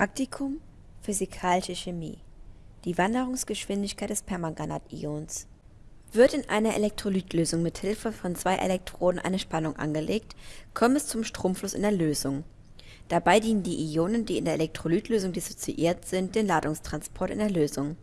Praktikum Physikalische Chemie Die Wanderungsgeschwindigkeit des Permanganat-Ions Wird in einer Elektrolytlösung mit Hilfe von zwei Elektroden eine Spannung angelegt, kommt es zum Stromfluss in der Lösung. Dabei dienen die Ionen, die in der Elektrolytlösung dissoziiert sind, dem Ladungstransport in der Lösung.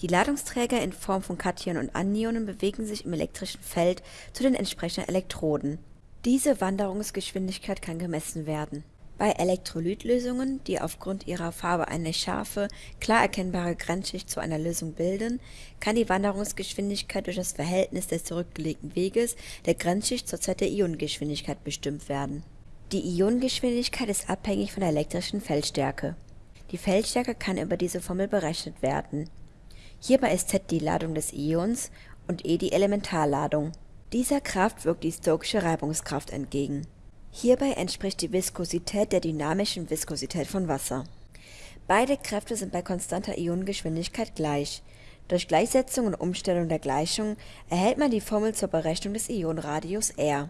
Die Ladungsträger in Form von Kationen und Anionen bewegen sich im elektrischen Feld zu den entsprechenden Elektroden. Diese Wanderungsgeschwindigkeit kann gemessen werden bei Elektrolytlösungen, die aufgrund ihrer Farbe eine scharfe, klar erkennbare Grenzschicht zu einer Lösung bilden, kann die Wanderungsgeschwindigkeit durch das Verhältnis des zurückgelegten Weges der Grenzschicht zur Zeit der Ionengeschwindigkeit bestimmt werden. Die Ionengeschwindigkeit ist abhängig von der elektrischen Feldstärke. Die Feldstärke kann über diese Formel berechnet werden. Hierbei ist Z die Ladung des Ions und E die Elementarladung. Dieser Kraft wirkt die Stokesche Reibungskraft entgegen Hierbei entspricht die Viskosität der dynamischen Viskosität von Wasser. Beide Kräfte sind bei konstanter Ionengeschwindigkeit gleich. Durch Gleichsetzung und Umstellung der Gleichung erhält man die Formel zur Berechnung des Ionenradius R.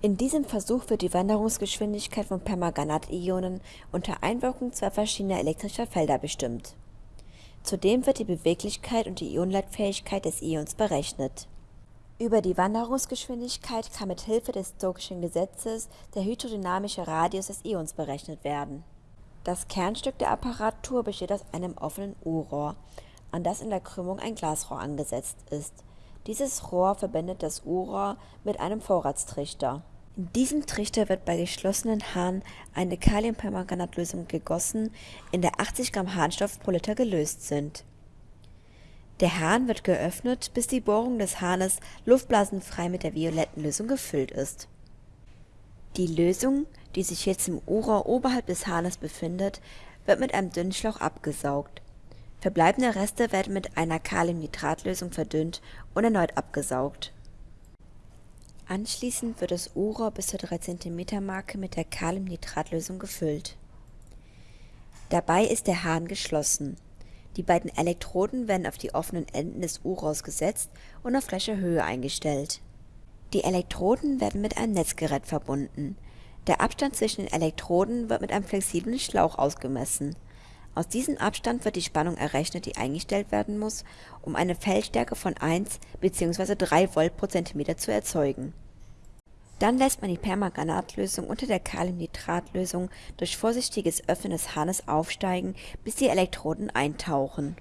In diesem Versuch wird die Wanderungsgeschwindigkeit von Permanganat-Ionen unter Einwirkung zwei verschiedener elektrischer Felder bestimmt. Zudem wird die Beweglichkeit und die Ionenleitfähigkeit des Ions berechnet über die Wanderungsgeschwindigkeit kann mit Hilfe des Stokeschen Gesetzes der hydrodynamische Radius des Ions berechnet werden. Das Kernstück der Apparatur besteht aus einem offenen U-Rohr, an das in der Krümmung ein Glasrohr angesetzt ist. Dieses Rohr verbindet das U-Rohr mit einem Vorratstrichter. In diesem Trichter wird bei geschlossenen Hahn eine Kaliumpermanganatlösung gegossen, in der 80 Gramm Harnstoff pro Liter gelöst sind der Hahn wird geöffnet, bis die Bohrung des Hahnes luftblasenfrei mit der violetten Lösung gefüllt ist. Die Lösung, die sich jetzt im Ohrrohr oberhalb des Hahnes befindet, wird mit einem dünnen Schlauch abgesaugt. Verbleibende Reste werden mit einer Kaliumnitratlösung verdünnt und erneut abgesaugt. Anschließend wird das Ohrrohr bis zur 3 cm Marke mit der Kaliumnitratlösung gefüllt. Dabei ist der Hahn geschlossen die beiden Elektroden werden auf die offenen Enden des U-Rohrs gesetzt und auf gleicher Höhe eingestellt. Die Elektroden werden mit einem Netzgerät verbunden. Der Abstand zwischen den Elektroden wird mit einem flexiblen Schlauch ausgemessen. Aus diesem Abstand wird die Spannung errechnet, die eingestellt werden muss, um eine Feldstärke von 1 bzw. 3 Volt pro Zentimeter zu erzeugen dann lässt man die Permanganatlösung unter der Kaliumnitratlösung durch vorsichtiges Öffnen des Hahnes aufsteigen, bis die Elektroden eintauchen.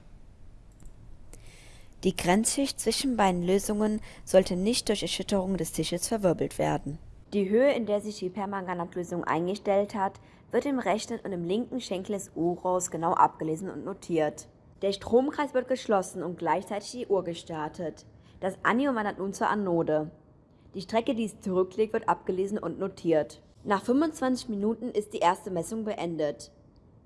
Die Grenzschicht zwischen beiden Lösungen sollte nicht durch Erschütterung des Tisches verwirbelt werden. Die Höhe, in der sich die Permanganatlösung eingestellt hat, wird im rechten und im linken Schenkel des Uhrrohrs genau abgelesen und notiert. Der Stromkreis wird geschlossen und gleichzeitig die Uhr gestartet. Das Anion wandert nun zur Anode. Die Strecke, die es zurücklegt, wird abgelesen und notiert. Nach 25 Minuten ist die erste Messung beendet.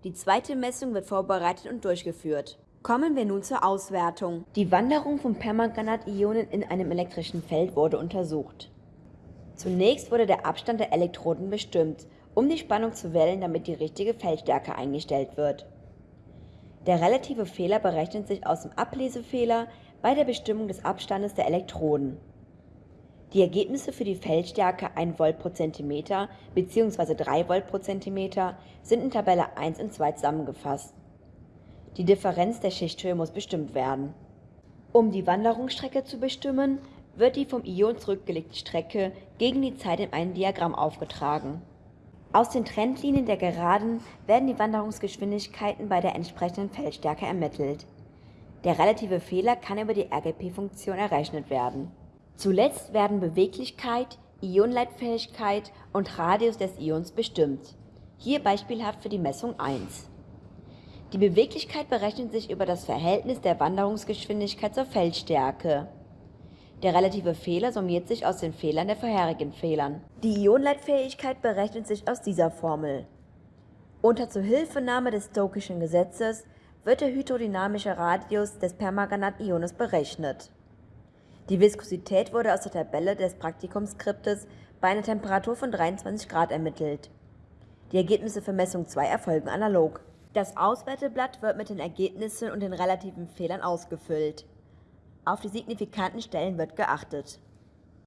Die zweite Messung wird vorbereitet und durchgeführt. Kommen wir nun zur Auswertung. Die Wanderung von Permanganat-Ionen in einem elektrischen Feld wurde untersucht. Zunächst wurde der Abstand der Elektroden bestimmt, um die Spannung zu wählen, damit die richtige Feldstärke eingestellt wird. Der relative Fehler berechnet sich aus dem Ablesefehler bei der Bestimmung des Abstandes der Elektroden. Die Ergebnisse für die Feldstärke 1 Volt pro Zentimeter bzw. 3 Volt pro Zentimeter sind in Tabelle 1 und 2 zusammengefasst. Die Differenz der Schichthöhe muss bestimmt werden. Um die Wanderungsstrecke zu bestimmen, wird die vom Ion zurückgelegte Strecke gegen die Zeit in einem Diagramm aufgetragen. Aus den Trendlinien der Geraden werden die Wanderungsgeschwindigkeiten bei der entsprechenden Feldstärke ermittelt. Der relative Fehler kann über die RGP-Funktion errechnet werden Zuletzt werden Beweglichkeit, Ionenleitfähigkeit und Radius des Ions bestimmt, hier beispielhaft für die Messung 1. Die Beweglichkeit berechnet sich über das Verhältnis der Wanderungsgeschwindigkeit zur Feldstärke. Der relative Fehler summiert sich aus den Fehlern der vorherigen Fehlern. Die Ionenleitfähigkeit berechnet sich aus dieser Formel. Unter Zuhilfenahme des Stokischen Gesetzes wird der hydrodynamische Radius des Permanganat-Iones berechnet die Viskosität wurde aus der Tabelle des Praktikumsskriptes bei einer Temperatur von 23 Grad ermittelt. Die Ergebnisse für Messung 2 erfolgen analog. Das Auswerteblatt wird mit den Ergebnissen und den relativen Fehlern ausgefüllt. Auf die signifikanten Stellen wird geachtet